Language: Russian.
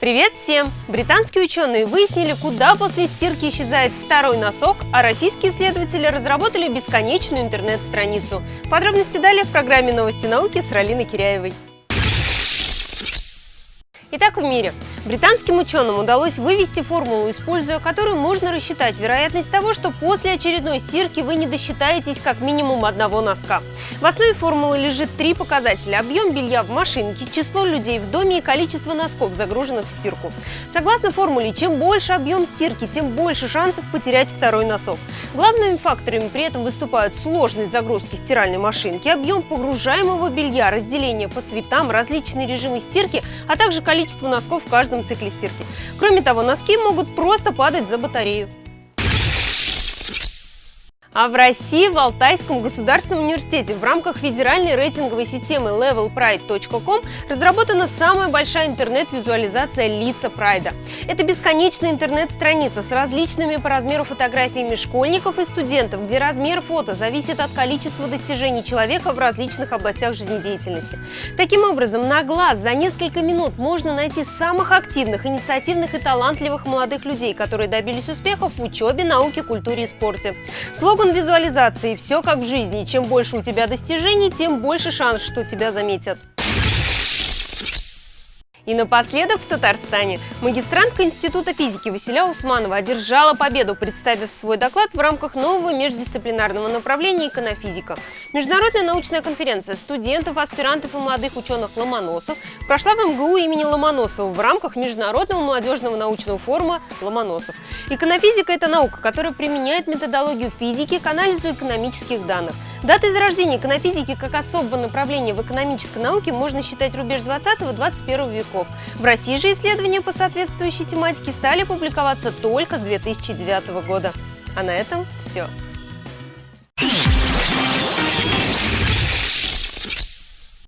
Привет всем! Британские ученые выяснили, куда после стирки исчезает второй носок, а российские исследователи разработали бесконечную интернет-страницу. Подробности далее в программе «Новости науки» с Ралиной Киряевой. Итак, в мире. Британским ученым удалось вывести формулу, используя которую можно рассчитать вероятность того, что после очередной стирки вы не досчитаетесь как минимум одного носка. В основе формулы лежит три показателя – объем белья в машинке, число людей в доме и количество носков, загруженных в стирку. Согласно формуле, чем больше объем стирки, тем больше шансов потерять второй носок. Главными факторами при этом выступают сложность загрузки стиральной машинки, объем погружаемого белья, разделение по цветам, различные режимы стирки, а также количество носков в каждом каждом цикле стирки. Кроме того, носки могут просто падать за батарею. А в России в Алтайском государственном университете в рамках федеральной рейтинговой системы levelpride.com разработана самая большая интернет-визуализация лица прайда. Это бесконечная интернет-страница с различными по размеру фотографиями школьников и студентов, где размер фото зависит от количества достижений человека в различных областях жизнедеятельности. Таким образом, на глаз за несколько минут можно найти самых активных, инициативных и талантливых молодых людей, которые добились успехов в учебе, науке, культуре и спорте. Слоган Слоган визуализации «Все как в жизни». Чем больше у тебя достижений, тем больше шанс, что тебя заметят. И напоследок в Татарстане магистрантка Института физики Василя Усманова одержала победу, представив свой доклад в рамках нового междисциплинарного направления «Иконофизика». Международная научная конференция студентов, аспирантов и молодых ученых Ломоносов прошла в МГУ имени Ломоносова в рамках Международного молодежного научного форума «Ломоносов». Иконофизика – это наука, которая применяет методологию физики к анализу экономических данных. Датой зарождения иконофизики как особого направления в экономической науке можно считать рубеж 20-21 веков языков. В России же исследования по соответствующей тематике стали публиковаться только с 2009 года. А на этом все.